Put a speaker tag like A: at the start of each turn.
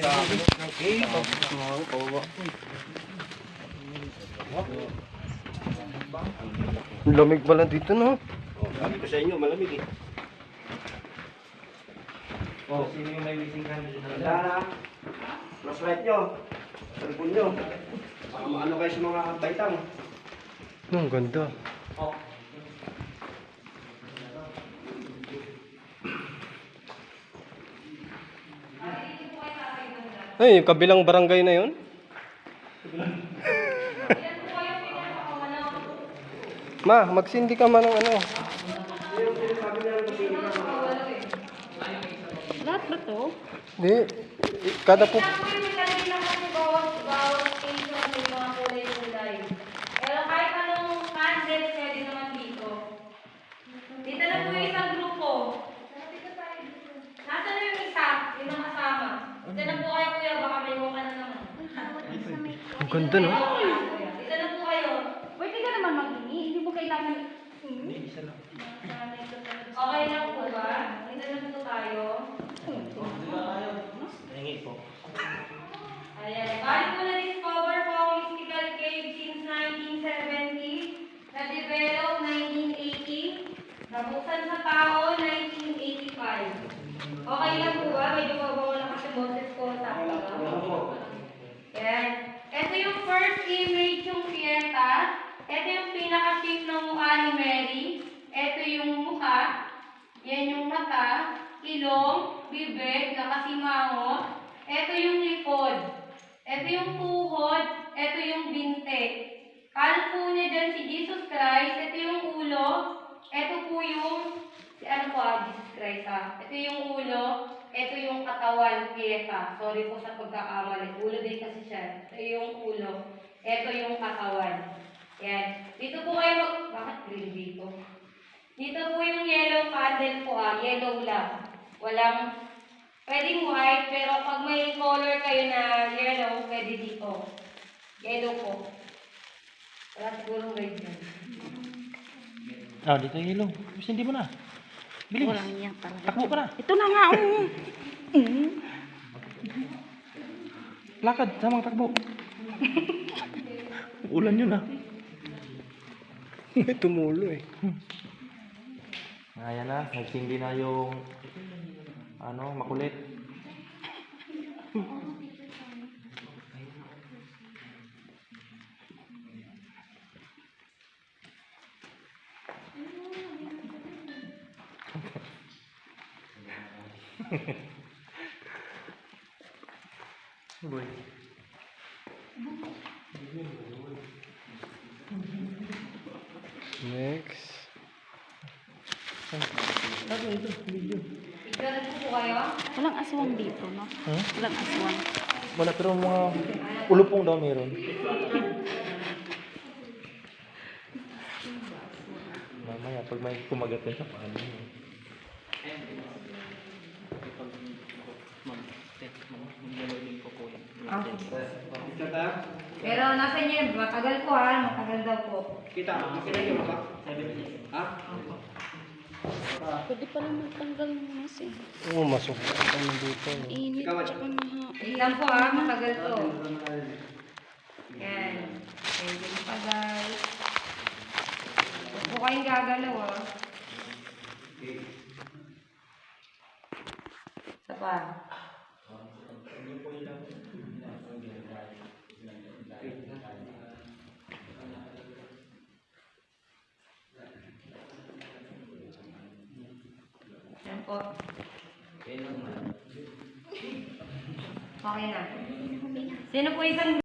A: Oo, kawawa. Ang lamig pala dito, no?
B: Oh, sabi ko sa inyo, malamig eh.
C: Oh, sino yung may na
B: Tanda na. Flashlight nyo. Cellphone nyo. Baka maano kayo sa mga baitang.
A: Ang ganda.
C: Oh.
A: Ay, yung kabilang barangay na yun? Ma, magsindi ka man ng ano.
D: Lahat ba to?
A: Di, kada po...
E: Kailangan mo yung nilagay na kasi bawat, bawat station may mga kulay-kulay. Pero kahit anong candle, pwede naman dito. Dito na po yung isang grupo. Nasaan na yung isa? Yung nakasama. Dito na po kayo kuya, baka may mukha na naman.
A: Ang ganda, no?
E: Dito na po kayo.
D: Pwede ka naman maghingi. Hindi mo kailangan... Hmm?
E: Okay lang po ba? Dito na po tayo.
C: Hingi po.
E: Ayan. Bali po na-discover po ang mystical cave since 1970. Na-develop 1980. Nabuksan sa tao 1985. Okay lang po ba? Medyo mabawa na kasi boses ko sa Yan. Ito yung first image yung Fiesta. Ito yung pinaka-shape ng mukha ni Mary. Ito yung mukha. Yan yung mata, ilong, bibig, nakasimango. Ito yung likod. Ito yung tuhod. Ito yung binte. Kalot po niya dyan si Jesus Christ. Ito yung ulo. Ito po yung, si ano po ah, Jesus Christ ah. Ito yung ulo. Ito yung katawan, pieta. Sorry po sa pagkakamali. Ulo din kasi siya. Ito yung ulo. Ito yung katawan. Yan. Dito po kayo mag... Bakit green dito? Dito po yung yellow candle po ah. Yellow lang. Walang... Pwedeng white, pero pag may color kayo na yellow, pwede dito. Yellow po. Wala siguro red dyan.
C: Ah, dito yung ilong. Mas hindi mo na. Bilis.
D: Walang yan talaga.
C: Takbo ka na.
D: Ito na nga, oh. Mm.
C: Lakad, samang takbo. Ulan yun ah.
A: May tumulo eh.
C: Ayan na, nagsindi na yung ano, makulit. Boy.
A: Next.
E: Picture po po kayo.
D: Walang aswang dito, no?
C: Hmm?
D: Walang aswang.
C: Wala pero mga ulupong daw meron. Mamaya pag may kumagat yan sa paano?
E: Pero nasa inyo yun, matagal po ha, matagal daw po.
B: Kita, makita nyo ba? Ha?
D: Pwede pala magtanggal ng mas eh.
A: Oo, masok ano dito. no?
D: Init, tsaka maha.
E: Wait lang po ha, matagal to. Yan. Medyo matagal. Huwag po kayong gagalaw ha. Isa pa. Yan po. Okay na. Sino po isang